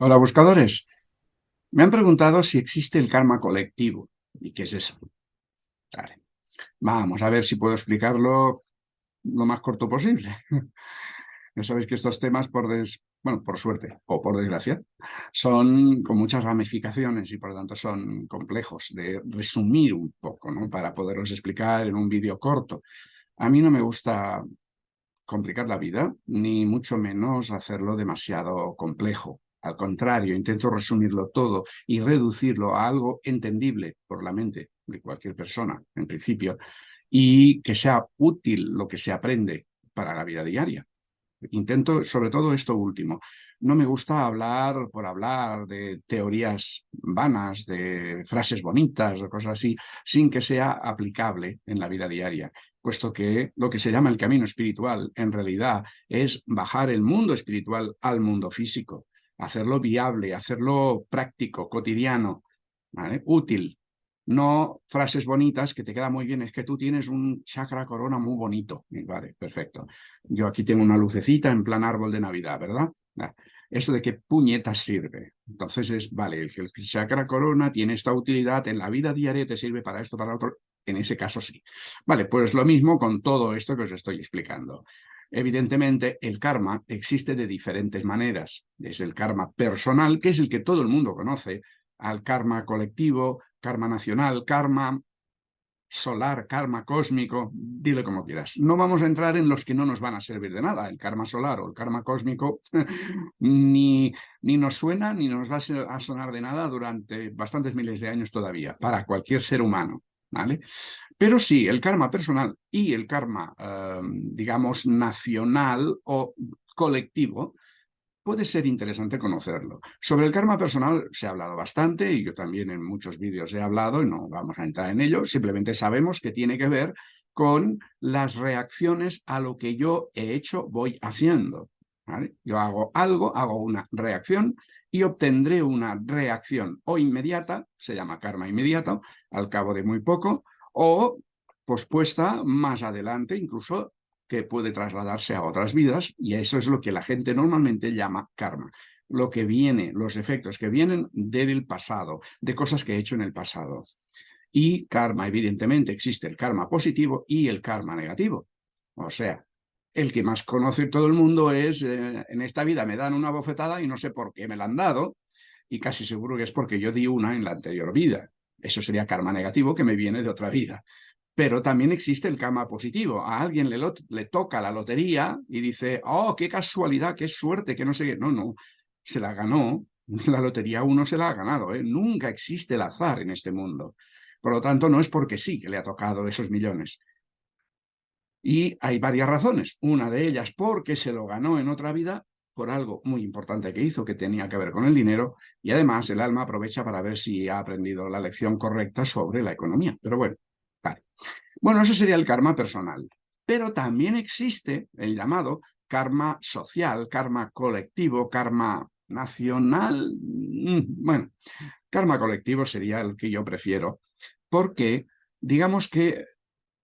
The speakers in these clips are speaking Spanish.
Hola buscadores, me han preguntado si existe el karma colectivo. ¿Y qué es eso? Vale. Vamos a ver si puedo explicarlo lo más corto posible. ya sabéis que estos temas, por bueno, por suerte o por desgracia, son con muchas ramificaciones y por lo tanto son complejos de resumir un poco, ¿no? Para poderlos explicar en un vídeo corto. A mí no me gusta complicar la vida, ni mucho menos hacerlo demasiado complejo. Al contrario, intento resumirlo todo y reducirlo a algo entendible por la mente de cualquier persona, en principio, y que sea útil lo que se aprende para la vida diaria. Intento sobre todo esto último. No me gusta hablar por hablar de teorías vanas, de frases bonitas o cosas así, sin que sea aplicable en la vida diaria, puesto que lo que se llama el camino espiritual en realidad es bajar el mundo espiritual al mundo físico hacerlo viable, hacerlo práctico, cotidiano, útil. No frases bonitas que te queda muy bien, es que tú tienes un chakra corona muy bonito. Vale, perfecto. Yo aquí tengo una lucecita en plan árbol de Navidad, ¿verdad? Eso de qué puñetas sirve. Entonces es, vale, el, el chakra corona tiene esta utilidad, en la vida diaria te sirve para esto, para otro. En ese caso sí. Vale, pues lo mismo con todo esto que os estoy explicando. Evidentemente, el karma existe de diferentes maneras. Es el karma personal, que es el que todo el mundo conoce, al karma colectivo, karma nacional, karma solar, karma cósmico, dile como quieras. No vamos a entrar en los que no nos van a servir de nada. El karma solar o el karma cósmico ni, ni nos suena ni nos va a sonar de nada durante bastantes miles de años todavía, para cualquier ser humano. Pero sí, el karma personal y el karma, em, digamos, nacional o colectivo, puede ser interesante conocerlo. Sobre el karma personal se ha hablado bastante y yo también en muchos vídeos he hablado y no vamos a entrar en ello, simplemente sabemos que tiene que ver con las reacciones a lo que yo he hecho, voy haciendo. Yo hago algo, hago una reacción y obtendré una reacción o inmediata, se llama karma inmediato, al cabo de muy poco, o pospuesta más adelante, incluso que puede trasladarse a otras vidas, y eso es lo que la gente normalmente llama karma. Lo que viene, los efectos que vienen del pasado, de cosas que he hecho en el pasado. Y karma, evidentemente, existe el karma positivo y el karma negativo. O sea, el que más conoce todo el mundo es, eh, en esta vida me dan una bofetada y no sé por qué me la han dado, y casi seguro que es porque yo di una en la anterior vida. Eso sería karma negativo que me viene de otra vida. Pero también existe el karma positivo. A alguien le, toca la lotería y dice, oh, qué casualidad, qué suerte, que no sé qué. No, no, se la ganó. La lotería uno se la ha ganado. ¿eh? Nunca existe el azar en este mundo. Por lo tanto, no es porque sí que le ha tocado esos millones. Y hay varias razones. Una de ellas porque se lo ganó en otra vida por algo muy importante que hizo, que tenía que ver con el dinero, y además el alma aprovecha para ver si ha aprendido la lección correcta sobre la economía. Pero bueno, vale. Bueno, eso sería el karma personal. Pero también existe el llamado karma social, karma colectivo, karma nacional. Mm, bueno, karma colectivo sería el que yo prefiero, porque digamos que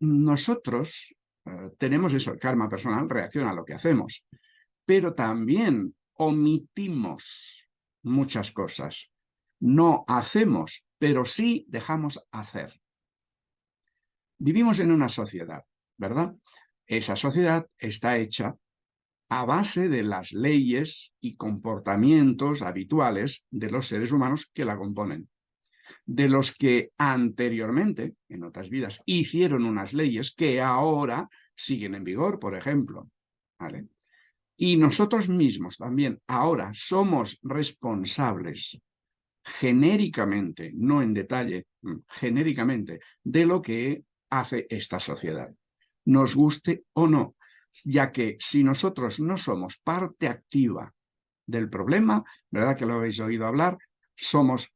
nosotros tenemos eso, el karma personal reacciona a lo que hacemos pero también omitimos muchas cosas. No hacemos, pero sí dejamos hacer. Vivimos en una sociedad, ¿verdad? Esa sociedad está hecha a base de las leyes y comportamientos habituales de los seres humanos que la componen. De los que anteriormente, en otras vidas, hicieron unas leyes que ahora siguen en vigor, por ejemplo. Y nosotros mismos también ahora somos responsables genéricamente, no en detalle, mm, genéricamente, de lo que hace esta sociedad, nos guste o no, ya que si nosotros no somos parte activa del problema, ¿verdad que lo habéis oído hablar? Somos,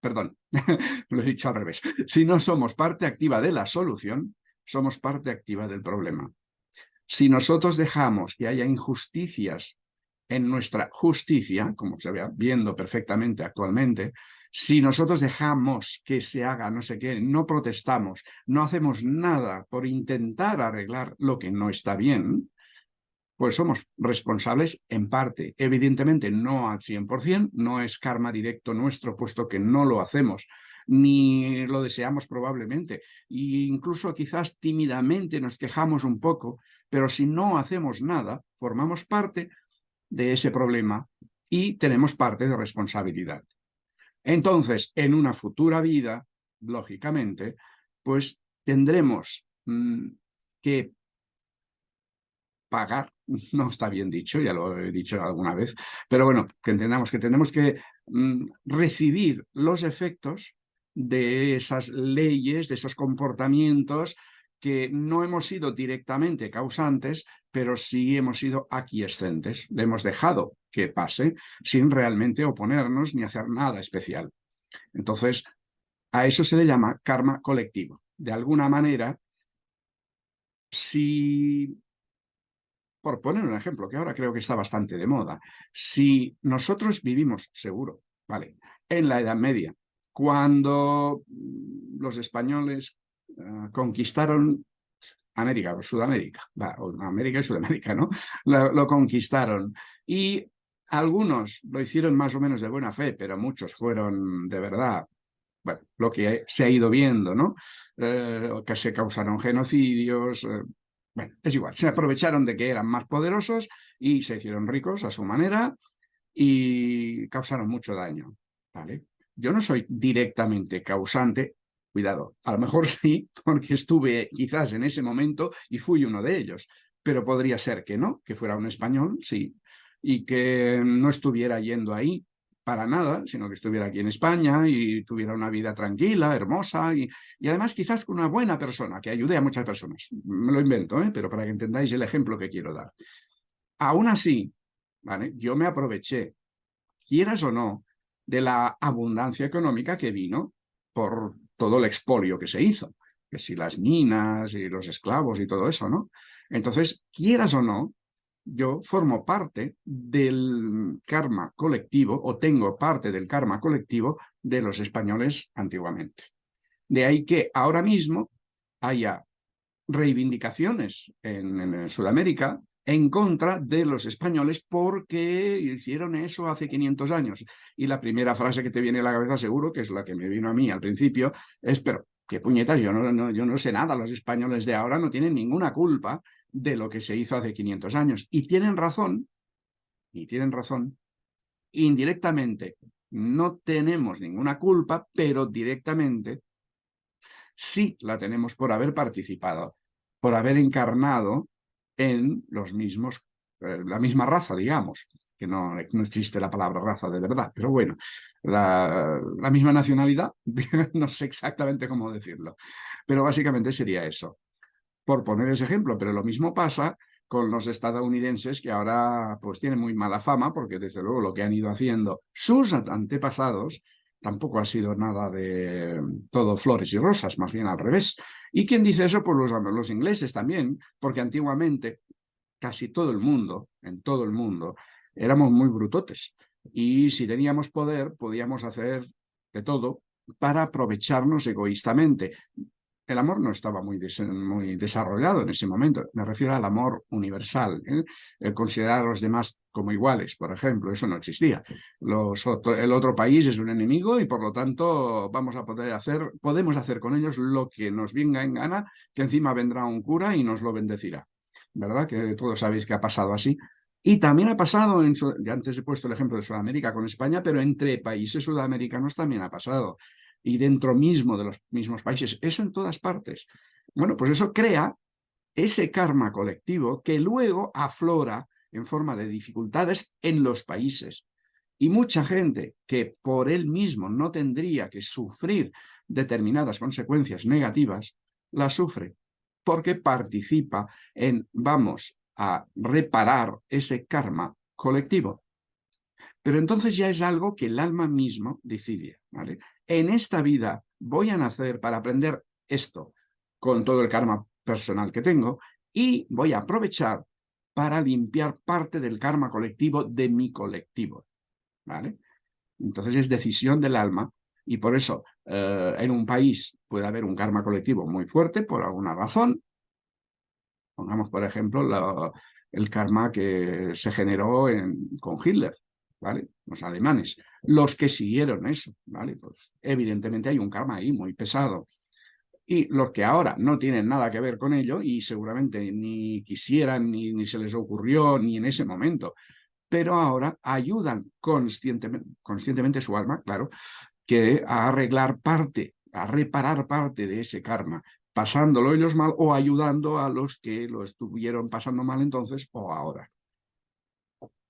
perdón, lo he dicho al revés, si no somos parte activa de la solución, somos parte activa del problema. Si nosotros dejamos que haya injusticias en nuestra justicia, como se ve viendo perfectamente actualmente, si nosotros dejamos que se haga no sé qué, no protestamos, no hacemos nada por intentar arreglar lo que no está bien, pues somos responsables en parte. Evidentemente no al 100%, no es karma directo nuestro, puesto que no lo hacemos, ni lo deseamos probablemente. E incluso quizás tímidamente nos quejamos un poco, pero si no hacemos nada, formamos parte de ese problema y tenemos parte de responsabilidad. Entonces, en una futura vida, lógicamente, pues tendremos mm, que pagar, no está bien dicho, ya lo he dicho alguna vez, pero bueno, que entendamos que tenemos que mm, recibir los efectos de esas leyes, de esos comportamientos que no hemos sido directamente causantes, pero sí hemos sido aquiescentes. Le hemos dejado que pase sin realmente oponernos ni hacer nada especial. Entonces, a eso se le llama karma colectivo. De alguna manera, si por poner un ejemplo, que ahora creo que está bastante de moda, si nosotros vivimos, seguro, ¿vale? En la Edad Media, cuando los españoles eh, conquistaron América o Sudamérica, América y Sudamérica, ¿no? Lo, conquistaron y algunos lo hicieron más o menos de buena fe, pero muchos fueron de verdad, bueno, lo que se ha ido viendo, ¿no? Eh, que se causaron genocidios, eh, bueno, es igual, se aprovecharon de que eran más poderosos y se hicieron ricos a su manera y causaron mucho daño, ¿vale? Yo no soy directamente causante, cuidado, a lo mejor sí, porque estuve quizás en ese momento y fui uno de ellos, pero podría ser que no, que fuera un español, sí, y que no estuviera yendo ahí para nada, sino que estuviera aquí en España y tuviera una vida tranquila, hermosa y, además quizás con una buena persona, que ayude a muchas personas. Me lo invento, ¿eh? pero para que entendáis el ejemplo que quiero dar. Aún así, ¿vale? yo me aproveché, quieras o no, de la abundancia económica que vino por todo el expolio que se hizo, que si las minas y los esclavos y todo eso, ¿no? Entonces, quieras o no, yo formo parte del karma colectivo o tengo parte del karma colectivo de los españoles antiguamente. De ahí que ahora mismo haya reivindicaciones en, Sudamérica en contra de los españoles porque hicieron eso hace 500 años. Y la primera frase que te viene a la cabeza seguro, que es la que me vino a mí al principio, es, pero qué puñetas, yo no, sé nada, los españoles de ahora no tienen ninguna culpa de lo que se hizo hace 500 años. Y tienen razón, y tienen razón, indirectamente no tenemos ninguna culpa, pero directamente sí la tenemos por haber participado, por haber encarnado en los mismos, eh, la misma raza, digamos, que no, no, existe la palabra raza de verdad, pero bueno, la, misma nacionalidad, no sé exactamente cómo decirlo, pero básicamente sería eso por poner ese ejemplo, pero lo mismo pasa con los estadounidenses que ahora pues tienen muy mala fama porque desde luego lo que han ido haciendo sus antepasados tampoco ha sido nada de todo flores y rosas, más bien al revés. ¿Y quién dice eso? Pues los, los ingleses también, porque antiguamente casi todo el mundo, en todo el mundo, éramos muy brutotes. Y si teníamos poder, podíamos hacer de todo para aprovecharnos egoístamente el amor no estaba muy, desarrollado en ese momento. Me refiero al amor universal. ¿eh? El considerar a los demás como iguales, por ejemplo, eso no existía. El otro país es un enemigo y por lo tanto vamos a poder hacer, podemos hacer con ellos lo que nos venga en gana, que encima vendrá un cura y nos lo bendecirá. ¿Verdad? Que todos sabéis que ha pasado así. Y también ha pasado, en, antes he puesto el ejemplo de Sudamérica con España, pero entre países sudamericanos también ha pasado y dentro mismo de los mismos países, eso en todas partes. Bueno, pues eso crea ese karma colectivo que luego aflora en forma de dificultades en los países. Y mucha gente que por él mismo no tendría que sufrir determinadas consecuencias negativas, las sufre porque participa en, vamos a reparar ese karma colectivo. Pero entonces ya es algo que el alma mismo decide. En esta vida voy a nacer para aprender esto con todo el karma personal que tengo y voy a aprovechar para limpiar parte del karma colectivo de mi colectivo. ¿vale? Entonces es decisión del alma y por eso eh, en un país puede haber un karma colectivo muy fuerte por alguna razón. Pongamos, por ejemplo, el karma que se generó con Hitler, ¿vale? Los alemanes, los que siguieron eso, ¿vale? Pues evidentemente hay un karma ahí muy pesado. Y los que ahora no tienen nada que ver con ello y seguramente ni quisieran, ni, se les ocurrió, ni en ese momento, pero ahora ayudan conscientemente, conscientemente su alma, claro, que a arreglar parte, a reparar parte de ese karma, pasándolo ellos mal o ayudando a los que lo estuvieron pasando mal entonces o ahora.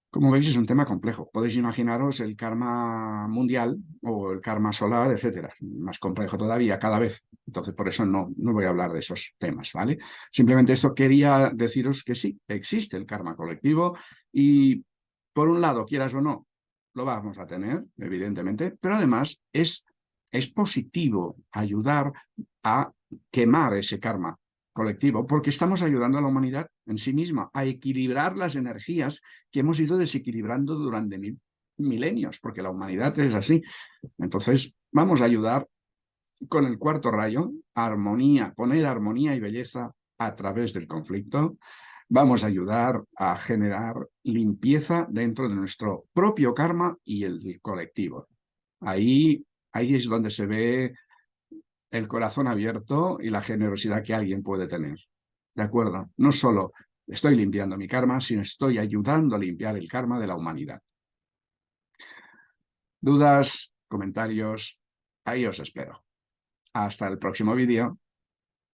Como veis, es un tema complejo. Podéis imaginaros el karma mundial o el karma solar, etcétera. Más complejo todavía cada vez. Entonces, por eso no, no voy a hablar de esos temas, ¿vale? Simplemente esto quería deciros que sí, existe el karma colectivo y, por un lado, quieras o no, lo vamos a tener, evidentemente, pero además es, es positivo ayudar a quemar ese karma colectivo, porque estamos ayudando a la humanidad en sí misma a equilibrar las energías que hemos ido desequilibrando durante mil, milenios, porque la humanidad es así. Entonces, vamos a ayudar con el cuarto rayo, armonía, poner armonía y belleza a través del conflicto. Vamos a ayudar a generar limpieza dentro de nuestro propio karma y el colectivo. Ahí, ahí es donde se ve el corazón abierto y la generosidad que alguien puede tener. ¿De acuerdo? No solo estoy limpiando mi karma, sino estoy ayudando a limpiar el karma de la humanidad. ¿Dudas? ¿Comentarios? Ahí os espero. Hasta el próximo vídeo.